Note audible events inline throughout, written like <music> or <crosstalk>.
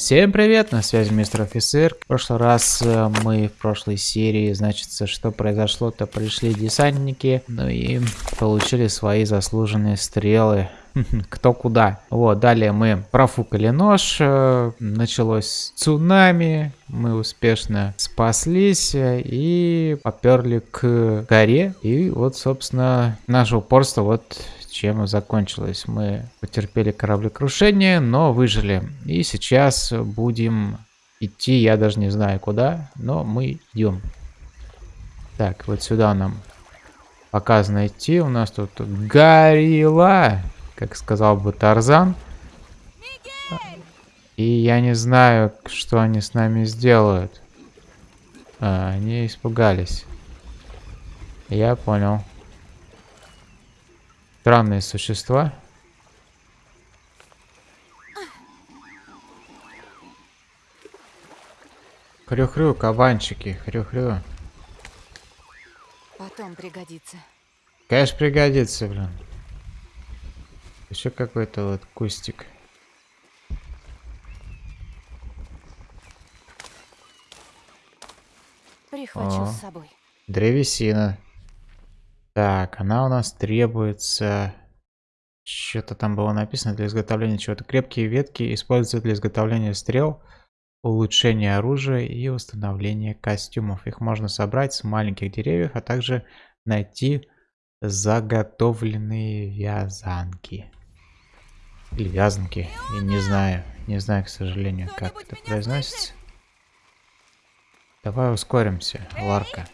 Всем привет, на связи мистер офицер. В прошлый раз э, мы в прошлой серии, значит, что произошло-то, пришли десантники, ну и получили свои заслуженные стрелы. <laughs> Кто куда. Вот, далее мы профукали нож, э, началось цунами, мы успешно спаслись э, и поперли к горе. И вот, собственно, наше упорство вот чем закончилось. Мы потерпели кораблекрушение, но выжили. И сейчас будем идти, я даже не знаю куда, но мы идем. Так, вот сюда нам показано идти. У нас тут горилла, как сказал бы Тарзан. И я не знаю, что они с нами сделают. А, они испугались. Я понял. Странные существа. Хрю-хрю, кабанчики, хрю-хрю. Потом пригодится. Конечно, пригодится, блин. Еще какой-то вот кустик. Прихвачу О, с собой. Древесина. Так, она у нас требуется... Что-то там было написано для изготовления чего-то. Крепкие ветки используются для изготовления стрел, улучшения оружия и установления костюмов. Их можно собрать с маленьких деревьев, а также найти заготовленные вязанки. Или вязанки. Я не знаю. Не знаю, к сожалению, как это произносится. Давай ускоримся, Ларка.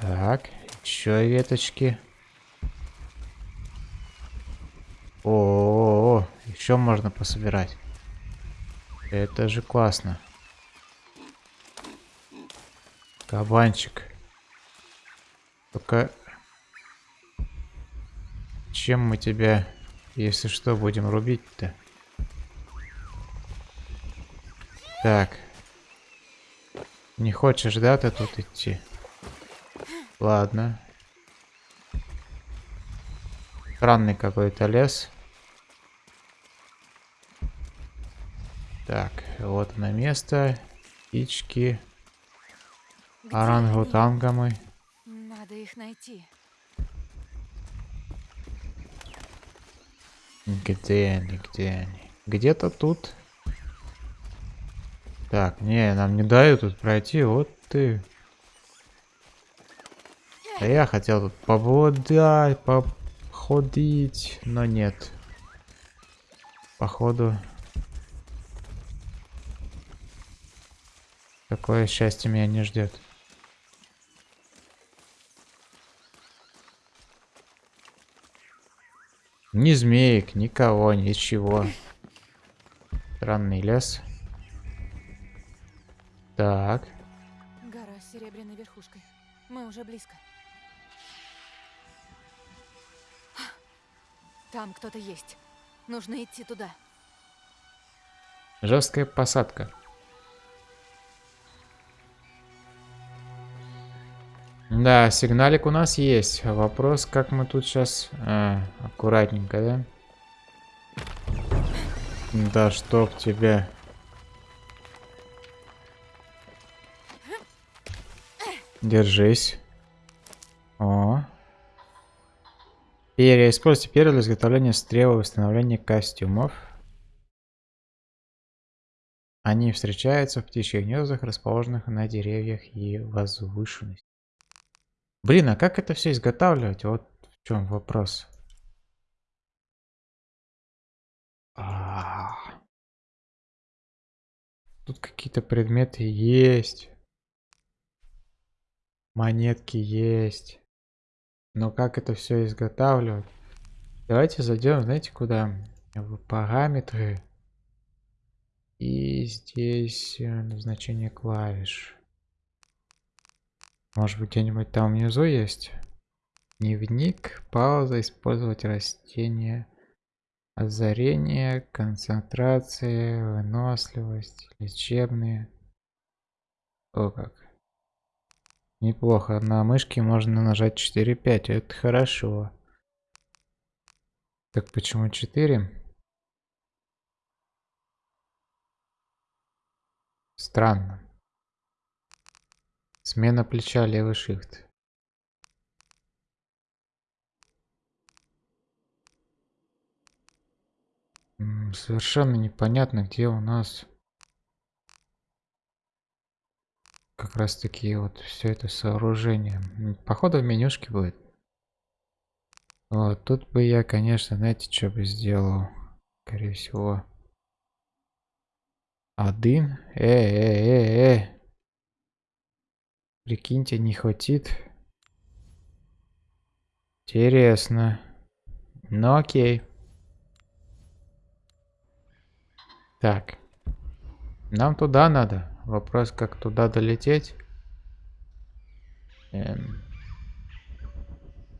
Так, еще веточки. О, -о, -о, -о еще можно пособирать. Это же классно. Кабанчик. Только чем мы тебя, если что, будем рубить-то? Так. Не хочешь, да, ты тут идти? Ладно. Странный какой-то лес. Так, вот на место. Птички. Орангутангамы. Надо их найти. Где они, где они? Где-то тут. Так, не, нам не дают тут пройти. Вот ты. А я хотел тут походить, но нет. Походу. Такое счастье меня не ждет. Ни змеек, никого, ничего. Странный лес. Так. Гора с серебряной верхушкой. Мы уже близко. Там кто-то есть. Нужно идти туда. Жесткая посадка. Да, сигналик у нас есть. Вопрос, как мы тут сейчас... А, аккуратненько, да? Да чтоб тебя... Держись. Перья. Используйте перья для изготовления стрел и восстановления костюмов. Они встречаются в птичьих гнездах, расположенных на деревьях и возвышенности. Блин, а как это все изготавливать? Вот в чем вопрос. А. Тут какие-то предметы есть. Монетки есть. Но как это все изготавливать? Давайте зайдем, знаете, куда? В параметры. И здесь э, назначение клавиш. Может быть где-нибудь там внизу есть? Дневник, пауза, использовать растения, озарение, концентрация, выносливость, лечебные. О как. Неплохо. На мышке можно нажать 4-5. Это хорошо. Так почему 4? Странно. Смена плеча, левый shift. Совершенно непонятно, где у нас... как раз таки вот все это сооружение. Походу в менюшке будет. Вот, тут бы я, конечно, знаете, что бы сделал? Скорее всего. Один. Э, э, э, э. Прикиньте, не хватит. Интересно. Ну окей. Так. Нам туда надо. Вопрос, как туда долететь. Эм.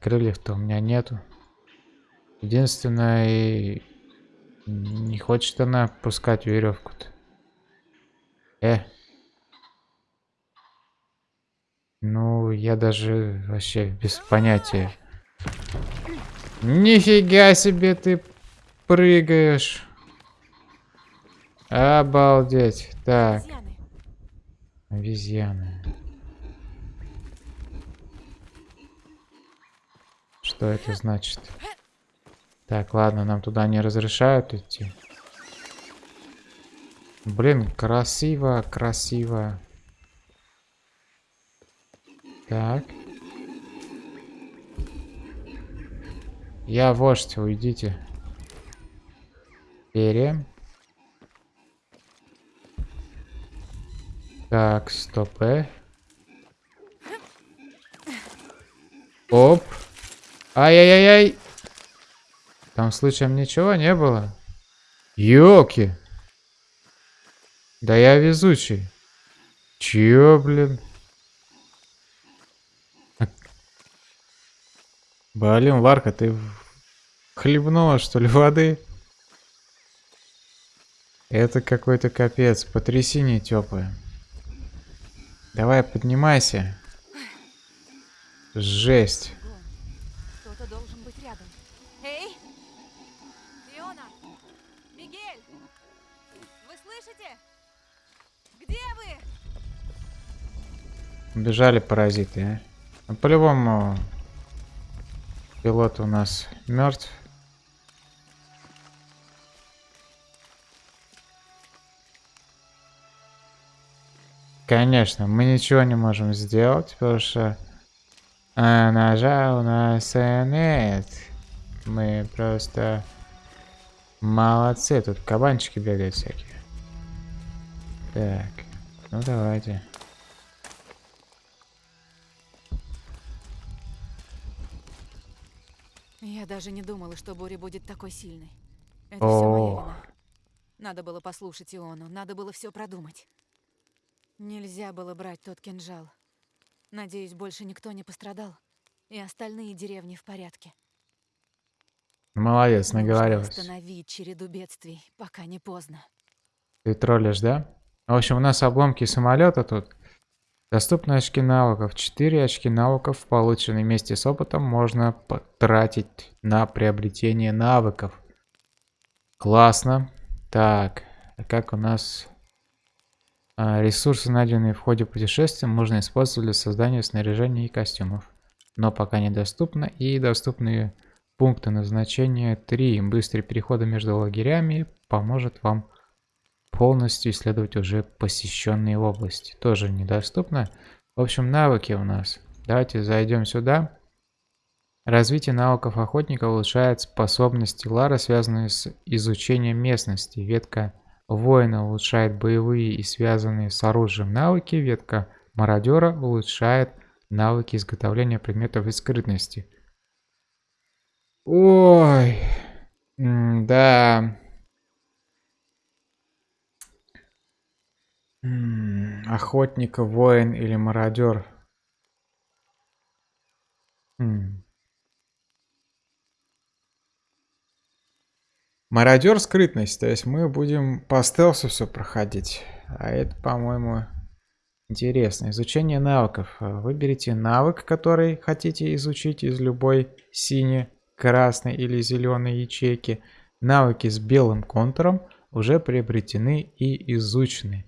Крыльев-то у меня нету. Единственное, не хочет она пускать веревку-то. Э. Ну, я даже вообще без понятия. Нифига себе ты прыгаешь. Обалдеть. Так. Обезьяны. Что это значит? Так, ладно, нам туда не разрешают идти. Блин, красиво, красиво. Так. Я вождь, уйдите. Перья. Так, стоп, э. Оп. Ай-яй-яй-яй. Там случаем ничего не было? Ёлки. Да я везучий. Чё, блин? Блин, Ларка, ты хлебнула, что ли, воды? Это какой-то капец. Потрясение теплое. Давай, поднимайся. Жесть. Кто-то должен быть рядом. Эй! Фиона! Мигель! Вы слышите? Где вы? Бежали паразиты, а? Ну, По-любому пилот у нас мертв. Конечно, мы ничего не можем сделать, потому что а, ножа у нас нет. Мы просто молодцы. Тут кабанчики бегают всякие. Так, ну давайте. Я даже не думала, что буря будет такой сильной. Это все моя О, вина. Надо было послушать Иону, надо было все продумать. Нельзя было брать тот кинжал. Надеюсь, больше никто не пострадал. И остальные деревни в порядке. молодец, наговорилась. остановить череду бедствий, пока не поздно. Ты троллишь, да? В общем, у нас обломки самолета тут. Доступны очки навыков. 4 очки навыков, полученные вместе с опытом, можно потратить на приобретение навыков. Классно. Так, а как у нас... А, ресурсы, найденные в ходе путешествия, можно использовать для создания снаряжения и костюмов. Но пока недоступно. И доступные пункты назначения 3. Быстрый переход между лагерями поможет вам полностью исследовать уже посещенные области. Тоже недоступно. В общем, навыки у нас. Давайте зайдем сюда. Развитие навыков охотника улучшает способности Лара, связанные с изучением местности. Ветка воина улучшает боевые и связанные с оружием навыки. Ветка мародера улучшает навыки изготовления предметов и скрытности. Ой, да. М, Охотник, воин или мародер? Мародер скрытность, то есть мы будем по стелсу все проходить. А это, по-моему, интересно. Изучение навыков. А, Выберите навык, который хотите изучить из любой синей, красной или зеленой ячейки. Навыки с белым контуром уже приобретены и изучены.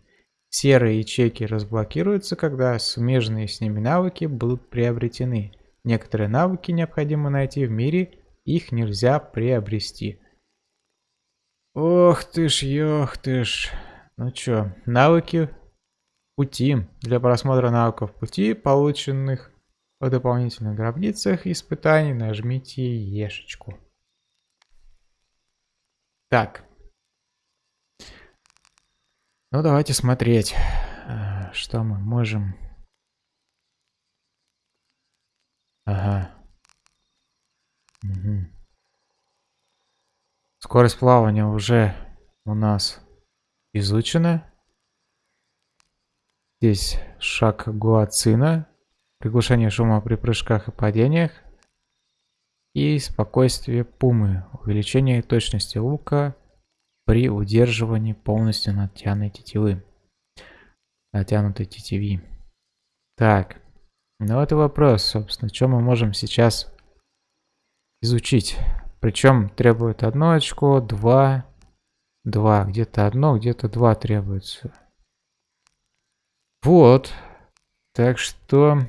Серые ячейки разблокируются, когда смежные с ними навыки будут приобретены. Некоторые навыки необходимо найти в мире, их нельзя приобрести. Ох ты ж, ох ты ж. Ну чё, навыки пути. Для просмотра навыков пути, полученных в дополнительных гробницах испытаний, нажмите ешечку. Так. Ну, давайте смотреть, э, что мы можем... Ага. Угу. Скорость плавания уже у нас изучена. Здесь шаг гуацина, приглушение шума при прыжках и падениях и спокойствие пумы, увеличение точности лука при удерживании полностью натянутой тетивы. Натянутой тетиви. Так, ну это вопрос, собственно, что мы можем сейчас изучить. Причем требует одно очко, два, два, где-то одно, где-то два требуется. Вот. Так что...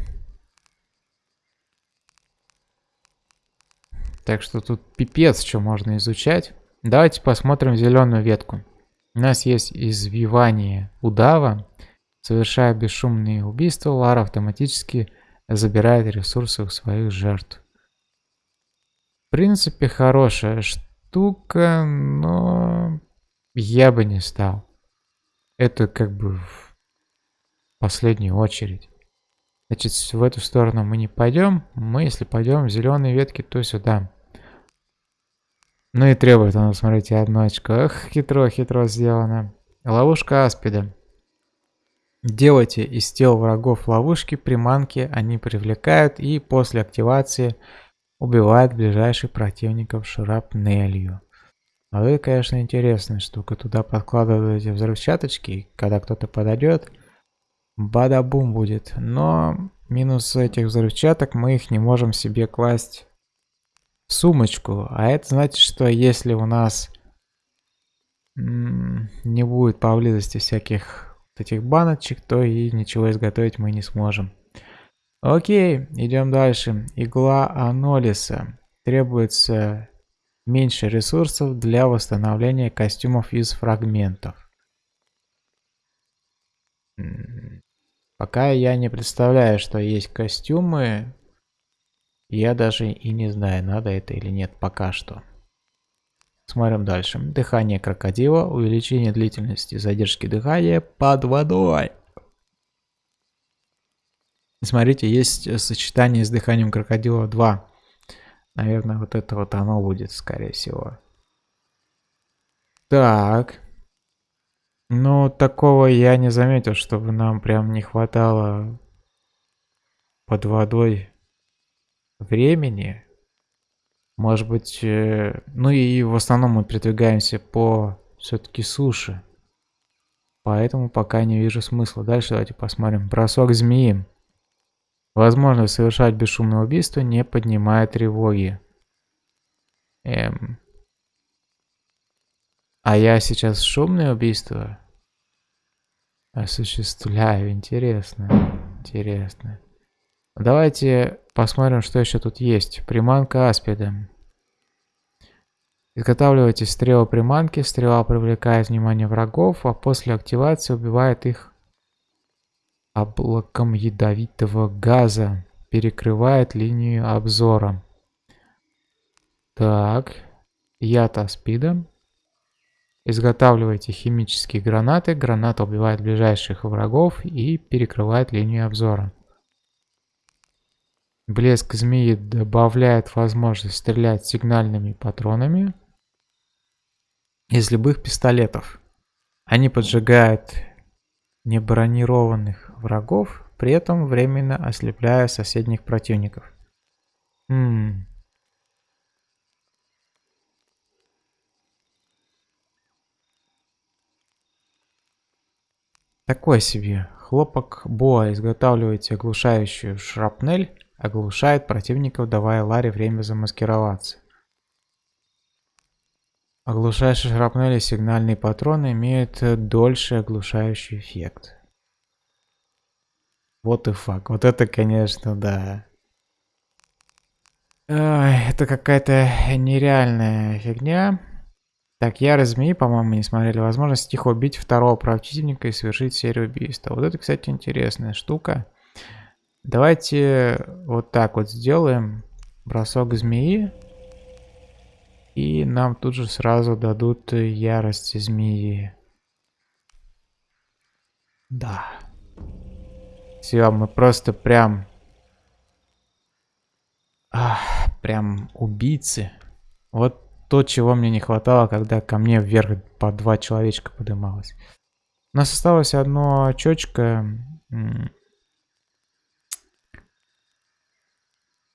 Так что тут пипец, что можно изучать. Давайте посмотрим зеленую ветку. У нас есть извивание удава. Совершая бесшумные убийства, Лара автоматически забирает ресурсы у своих жертв. Принципе, хорошая штука, но я бы не стал. Это как бы в последнюю очередь. Значит, в эту сторону мы не пойдем. Мы, если пойдем в зеленые ветки, то сюда. Ну и требует оно, смотрите, одно очко. Эх, хитро, хитро сделано. Ловушка аспида. Делайте из тел врагов ловушки, приманки, они привлекают и после активации убивают ближайших противников шрапнелью. А это, конечно, интересная штука. Туда подкладываете взрывчаточки, и когда кто-то подойдет, бада-бум будет. Но минус этих взрывчаток, мы их не можем себе класть в сумочку. А это значит, что если у нас не будет поблизости всяких вот этих баночек, то и ничего изготовить мы не сможем. Окей, идем дальше. Игла анолиса. Требуется меньше ресурсов для восстановления костюмов из фрагментов. Пока я не представляю, что есть костюмы. Я даже и не знаю, надо это или нет пока что. Смотрим дальше. Дыхание крокодила. Увеличение длительности задержки дыхания под водой. Смотрите, есть э, сочетание с дыханием крокодила 2. Наверное, вот это вот оно будет, скорее всего. Так. Ну, такого я не заметил, чтобы нам прям не хватало под водой времени. Может быть, э, ну и в основном мы передвигаемся по все-таки суше. Поэтому пока не вижу смысла. Дальше давайте посмотрим. Бросок змеи. Возможность совершать бесшумное убийство не поднимает тревоги. Эм. А я сейчас шумное убийство осуществляю. Интересно. Интересно. Давайте посмотрим, что еще тут есть. Приманка аспида. Изготавливайте стрелы приманки. Стрела привлекает внимание врагов, а после активации убивает их облаком ядовитого газа перекрывает линию обзора. Так, яд аспида. Изготавливайте химические гранаты. Граната убивает ближайших врагов и перекрывает линию обзора. Блеск змеи добавляет возможность стрелять сигнальными патронами из любых пистолетов. Они поджигают небронированных врагов, при этом временно ослепляя соседних противников. Хм. Такой себе. Хлопок Боа изготавливаете оглушающую шрапнель, оглушает противников, давая Ларе время замаскироваться. Оглушающие шрапнели сигнальные патроны имеют дольше оглушающий эффект. Вот и факт. Вот это, конечно, да. Ой, это какая-то нереальная фигня. Так, я змеи, по-моему, не смотрели. Возможность тихо убить второго противника и совершить серию убийств. Вот это, кстати, интересная штука. Давайте вот так вот сделаем. Бросок змеи. И нам тут же сразу дадут ярость змеи. Да. Все, мы просто прям Ах, прям убийцы. Вот то, чего мне не хватало, когда ко мне вверх по два человечка подымалось. У нас осталось одно очечко.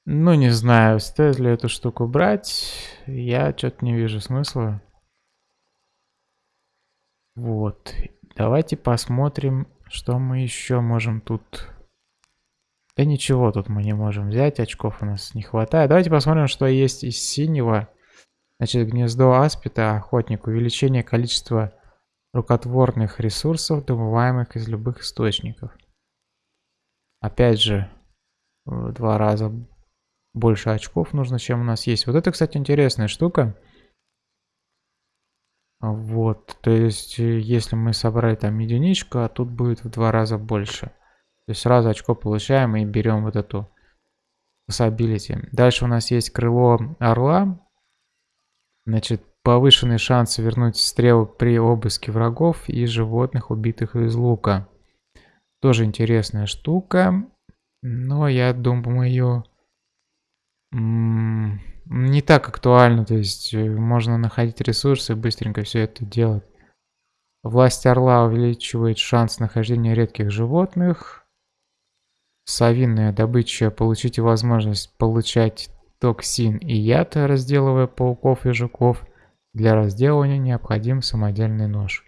Ну, не знаю, стоит ли эту штуку брать. Я что-то не вижу смысла. Вот. Давайте посмотрим, что мы еще можем тут да ничего тут мы не можем взять, очков у нас не хватает. Давайте посмотрим, что есть из синего. Значит, гнездо аспита, охотник, увеличение количества рукотворных ресурсов, добываемых из любых источников. Опять же, в два раза больше очков нужно, чем у нас есть. Вот это, кстати, интересная штука. Вот, то есть, если мы собрали там единичку, а тут будет в два раза больше. То есть сразу очко получаем и берем вот эту possibility. Дальше у нас есть крыло орла. Значит, повышенный шанс вернуть стрелы при обыске врагов и животных, убитых из лука. Тоже интересная штука. Но я думаю, не так актуально. То есть э, можно находить ресурсы и быстренько все это делать. Власть орла увеличивает шанс нахождения редких животных. Совиная добыча. Получите возможность получать токсин и яд, разделывая пауков и жуков. Для разделывания необходим самодельный нож.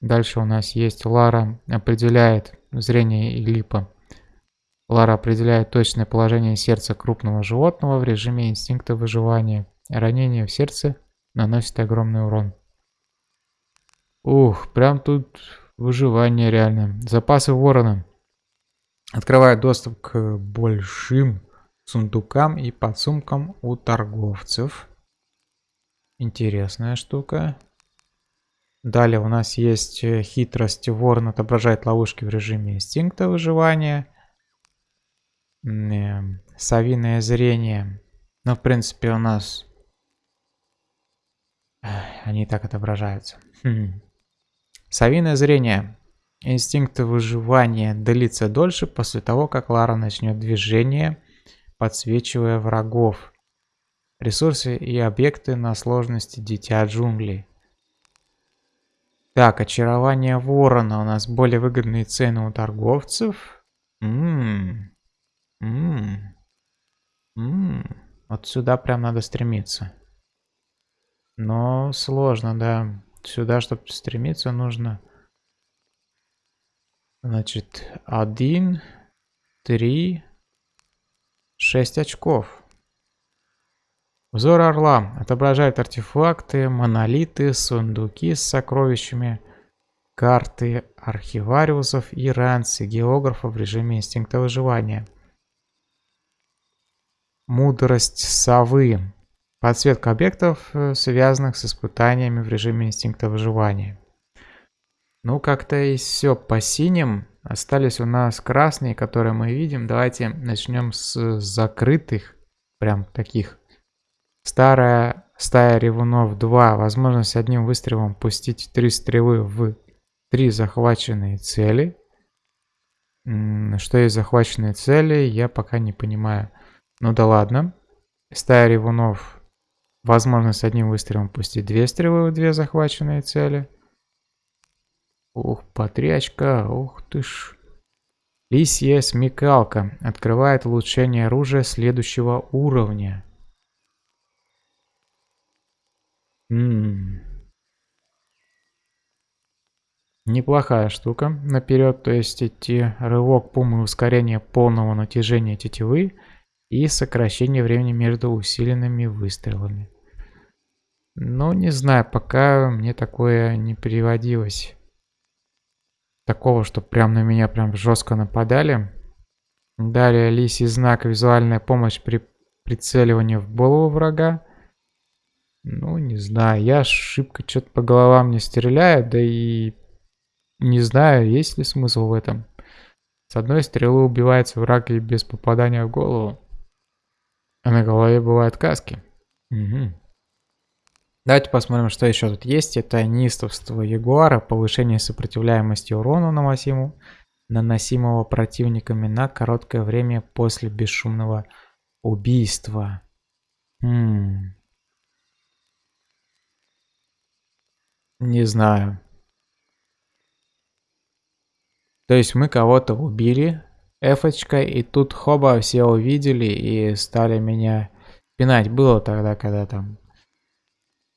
Дальше у нас есть Лара определяет зрение и липа. Лара определяет точное положение сердца крупного животного в режиме инстинкта выживания. Ранение в сердце наносит огромный урон. Ух, прям тут выживание реально. Запасы ворона. Открывает доступ к большим сундукам и подсумкам у торговцев. Интересная штука. Далее у нас есть э, хитрость. Ворон отображает ловушки в режиме инстинкта выживания. Совиное зрение. Ну, в принципе, у нас... <sighs> Они так отображаются. Хм. Совиное зрение. Инстинкт выживания длится дольше после того, как Лара начнет движение, подсвечивая врагов. Ресурсы и объекты на сложности Дитя джунглей. Так, очарование ворона. У нас более выгодные цены у торговцев. Ммм. Ммм. Вот сюда прям надо стремиться. Но сложно, да. Сюда, чтобы стремиться, нужно Значит, один, три, шесть очков. Взор орла отображает артефакты, монолиты, сундуки с сокровищами, карты архивариусов и ранцы географов в режиме инстинкта выживания. Мудрость совы. Подсветка объектов, э, связанных с испытаниями в режиме инстинкта выживания. Ну, как-то и все по синим. Остались у нас красные, которые мы видим. Давайте начнем с закрытых. Прям таких. Старая стая ревунов 2. Возможность одним выстрелом пустить три стрелы в три захваченные цели. Что есть захваченные цели, я пока не понимаю. Ну да ладно. Стая ревунов. Возможность одним выстрелом пустить две стрелы в две захваченные цели. Ух, потрячка, ух ты ж. Лисья смекалка открывает улучшение оружия следующего уровня. Ммм. Неплохая штука наперед, то есть идти рывок пумы ускорение полного натяжения тетивы и сокращение времени между усиленными выстрелами. Ну, не знаю, пока мне такое не переводилось. Такого, что прям на меня прям жестко нападали. Далее лисий знак визуальная помощь при прицеливании в голову врага. Ну, не знаю, я шибко что-то по головам не стреляю, да и не знаю, есть ли смысл в этом. С одной стрелы убивается враг и без попадания в голову. А на голове бывают каски. Угу. Давайте посмотрим, что еще тут есть. Это неистовство Ягуара, повышение сопротивляемости урону наносимому, наносимого противниками на короткое время после бесшумного убийства. Хм. Не знаю. То есть мы кого-то убили эфочкой, и тут хоба все увидели и стали меня пинать. Было тогда, когда там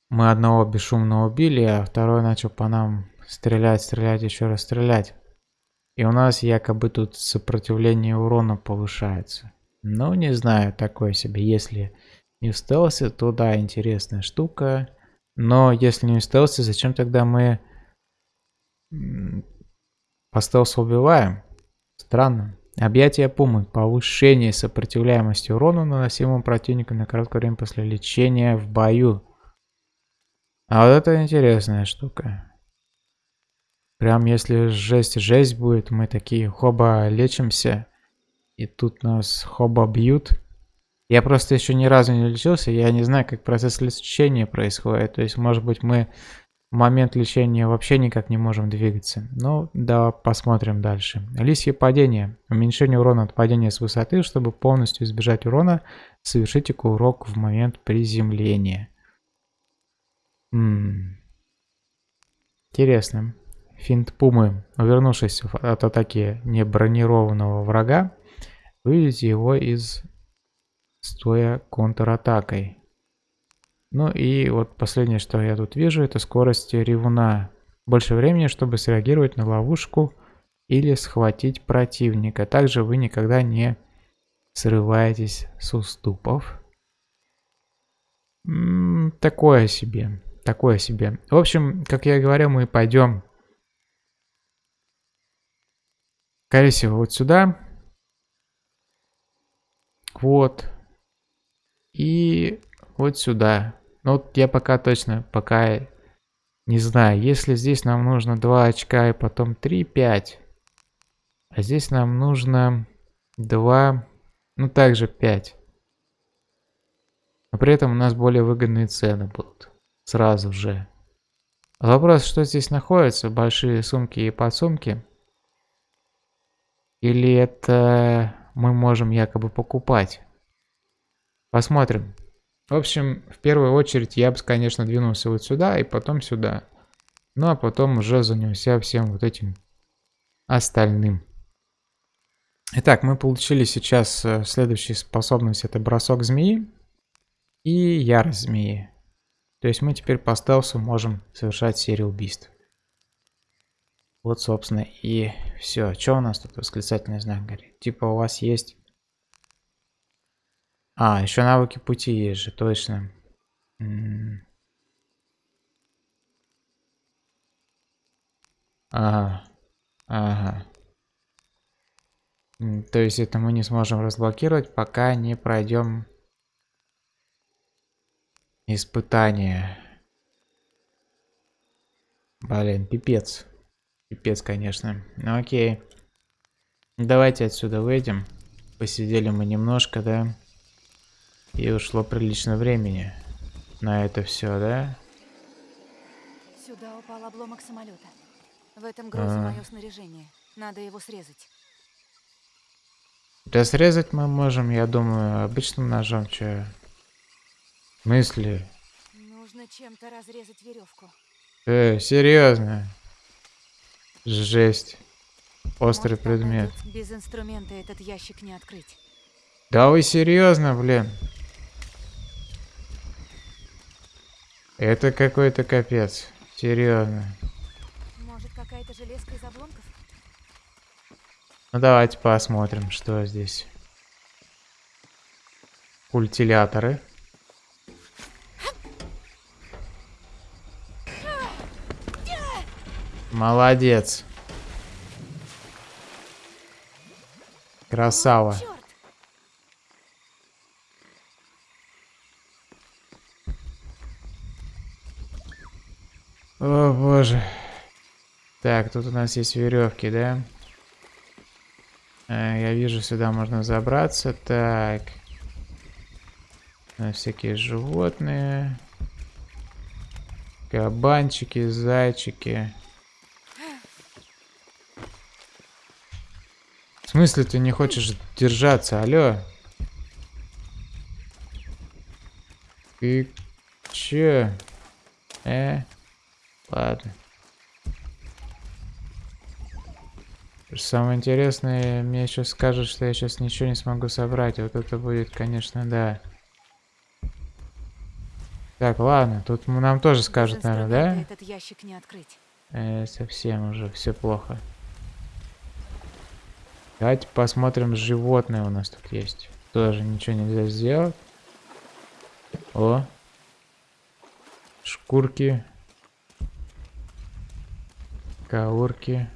мы одного бесшумно убили, а второй начал по нам стрелять, стрелять, еще раз стрелять. И у нас якобы тут сопротивление урона повышается. Ну, не знаю, такое себе. Если не в стелсе, то да, интересная штука. Но если не стелсе, зачем тогда мы по стелсу убиваем? Странно. Объятие пумы. Повышение сопротивляемости урону, наносимому противнику на короткое время после лечения в бою. А вот это интересная штука. Прям если жесть-жесть будет, мы такие хоба лечимся. И тут нас хоба бьют. Я просто еще ни разу не лечился, я не знаю, как процесс лечения происходит. То есть, может быть, мы момент лечения вообще никак не можем двигаться. Ну, да, посмотрим дальше. Лисье падение. Уменьшение урона от падения с высоты. Чтобы полностью избежать урона, совершите курок в момент приземления. М Интересно. Финт Пумы. Увернувшись от атаки небронированного врага, выведите его из стоя контратакой. Ну и вот последнее, что я тут вижу, это скорость ревуна. Больше времени, чтобы среагировать на ловушку или схватить противника. Также вы никогда не срываетесь с уступов. М -м, такое себе. Такое себе. В общем, как я и говорил, мы пойдем, скорее всего, вот сюда. Вот. И вот сюда. Ну вот я пока точно, пока не знаю. Если здесь нам нужно 2 очка и потом 3, 5. А здесь нам нужно 2, ну также 5. Но при этом у нас более выгодные цены будут. Сразу же. Вопрос, что здесь находится? Большие сумки и подсумки? Или это мы можем якобы покупать? Посмотрим. В общем, в первую очередь я бы, конечно, двинулся вот сюда и потом сюда. Ну а потом уже занялся всем вот этим остальным. Итак, мы получили сейчас э, следующую способность. Это бросок змеи и ярость змеи. То есть мы теперь по стелсу можем совершать серию убийств. Вот, собственно, и все. Что у нас тут восклицательный знак горит? Типа у вас есть а, еще навыки пути есть же, точно. Ага. Ага. То есть это мы не сможем разблокировать, пока не пройдем испытание. Блин, пипец. Пипец, конечно. Ну окей. Давайте отсюда выйдем. Посидели мы немножко, да? И ушло прилично времени на это все, да? Сюда упал обломок самолета. В этом грузе а. мое снаряжение. Надо его срезать. Да срезать мы можем, я думаю, обычным ножом, че. Мысли. Нужно чем-то разрезать веревку. Э, серьезно? Жесть. Острый Может, предмет. Без инструмента этот ящик не открыть. Да вы серьезно, блин? Это какой-то капец. Серьезно. Может, какая-то железка из обломков? Ну, давайте посмотрим, что здесь. Культиляторы. Молодец. Красава. Ну, О боже. Так, тут у нас есть веревки, да? А, я вижу, сюда можно забраться. Так. Всякие животные. Кабанчики, зайчики. В смысле ты не хочешь держаться? Алло? Ты чё? Э? Ладно. Самое интересное, мне сейчас скажут, что я сейчас ничего не смогу собрать. Вот это будет, конечно, да. Так, ладно, тут нам тоже скажут, наверное, да? этот ящик не открыть. Э, совсем уже все плохо. Давайте посмотрим, животные у нас тут есть. Тоже ничего нельзя сделать. О. Шкурки. Каурки.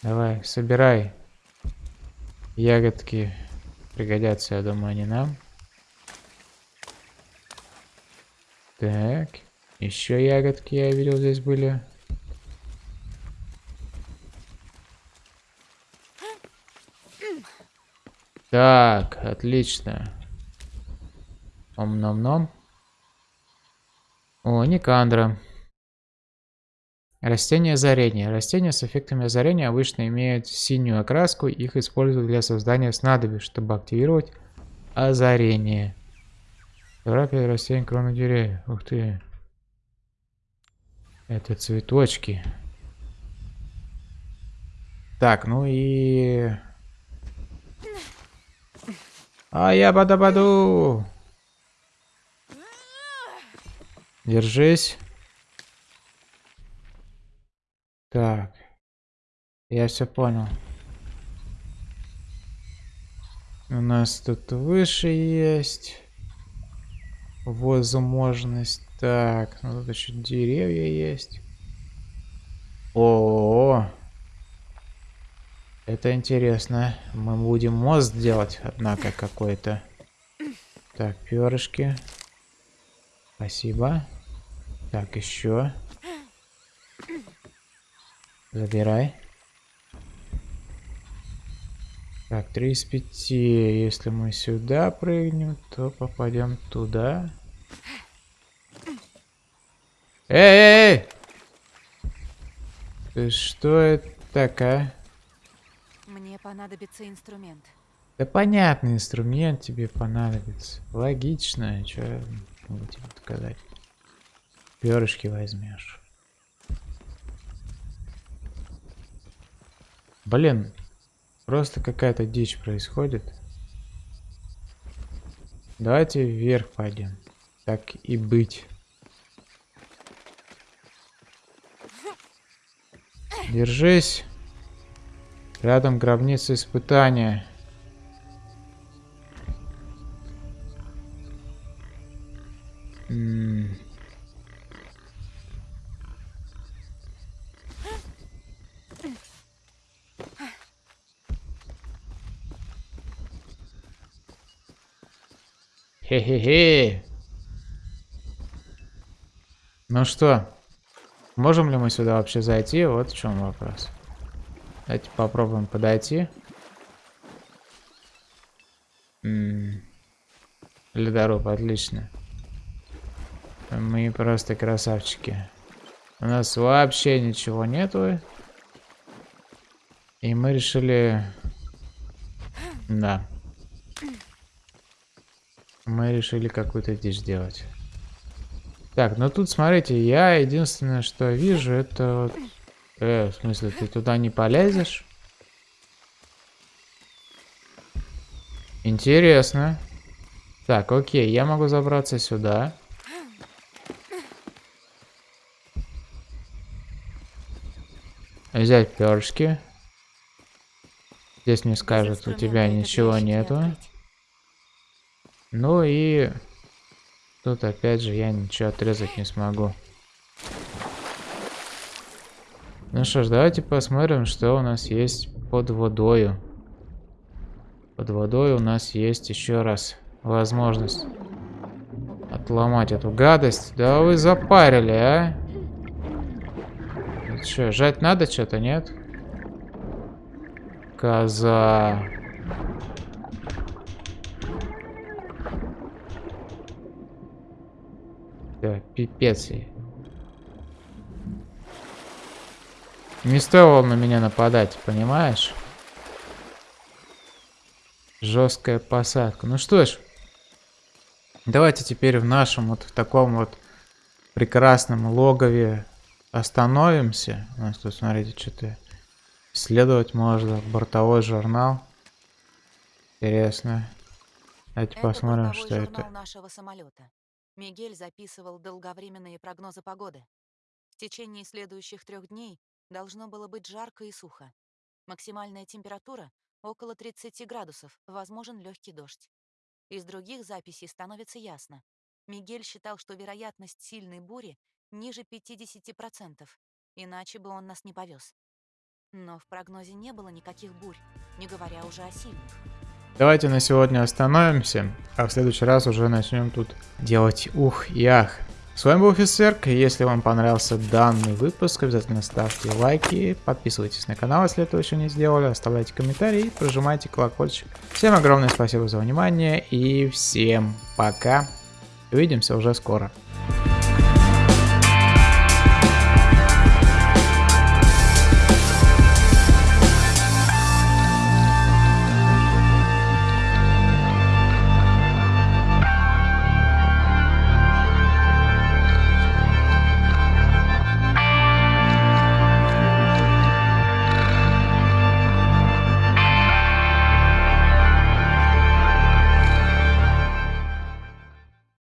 Давай, собирай. Ягодки пригодятся, я думаю, они нам. Так. Еще ягодки я видел здесь были. Так, отлично. Ом-ном-ном. О, Никандра. Растения озарения. Растения с эффектами озарения обычно имеют синюю окраску. Их используют для создания снадобий, чтобы активировать озарение. Терапия растений кроны деревьев. Ух ты. Это цветочки. Так, ну и... А я бада-баду! Держись. Так. Я все понял. У нас тут выше есть. Возможность. Так, ну тут еще деревья есть. О, -о, -о. Это интересно. Мы будем мост делать, однако, какой-то. Так, перышки. Спасибо. Так, еще. Забирай. Так, 3 из 5. Если мы сюда прыгнем, то попадем туда. Эй, эй, эй! Ты что это такая? Мне понадобится инструмент. Да понятный инструмент тебе понадобится. Логично, что я могу тебе сказать. Перышки возьмешь. Блин, просто какая-то дичь происходит. Давайте вверх пойдем. Так и быть. Держись. Рядом гробница испытания. М. Хе-хе-хе. Ну что, можем ли мы сюда вообще зайти? Вот в чем вопрос. Давайте попробуем подойти. Ледоруб, отлично. Мы просто красавчики. У нас вообще ничего нету. И мы решили... Да. Мы решили какую-то дичь делать. Так, ну тут, смотрите, я единственное, что вижу, это. Э, в смысле, ты туда не полезешь? Интересно. Так, окей, я могу забраться сюда. Взять перышки. Здесь мне скажут, у тебя ничего нету. открыть. Ну и тут опять же я ничего отрезать не смогу. Ну что ж, давайте посмотрим, что у нас есть под водою. Под водой у нас есть еще раз возможность отломать эту гадость. Да вы запарили, а? Что, жать надо что-то, нет? Коза. Да, пипец ей. Не стоило на меня нападать, понимаешь? Жесткая посадка. Ну что ж, давайте теперь в нашем вот в таком вот прекрасном логове остановимся. У нас тут, смотрите, что-то исследовать можно. Бортовой журнал. Интересно. Давайте это посмотрим, что это. Мигель записывал долговременные прогнозы погоды. В течение следующих трех дней должно было быть жарко и сухо. Максимальная температура около 30 градусов, возможен легкий дождь. Из других записей становится ясно. Мигель считал, что вероятность сильной бури ниже 50%, иначе бы он нас не повез. Но в прогнозе не было никаких бурь, не говоря уже о сильных. Давайте на сегодня остановимся, а в следующий раз уже начнем тут делать ух и ах. С вами был офицер. Если вам понравился данный выпуск, обязательно ставьте лайки, подписывайтесь на канал, если этого еще не сделали, оставляйте комментарии прожимайте колокольчик. Всем огромное спасибо за внимание и всем пока. Увидимся уже скоро.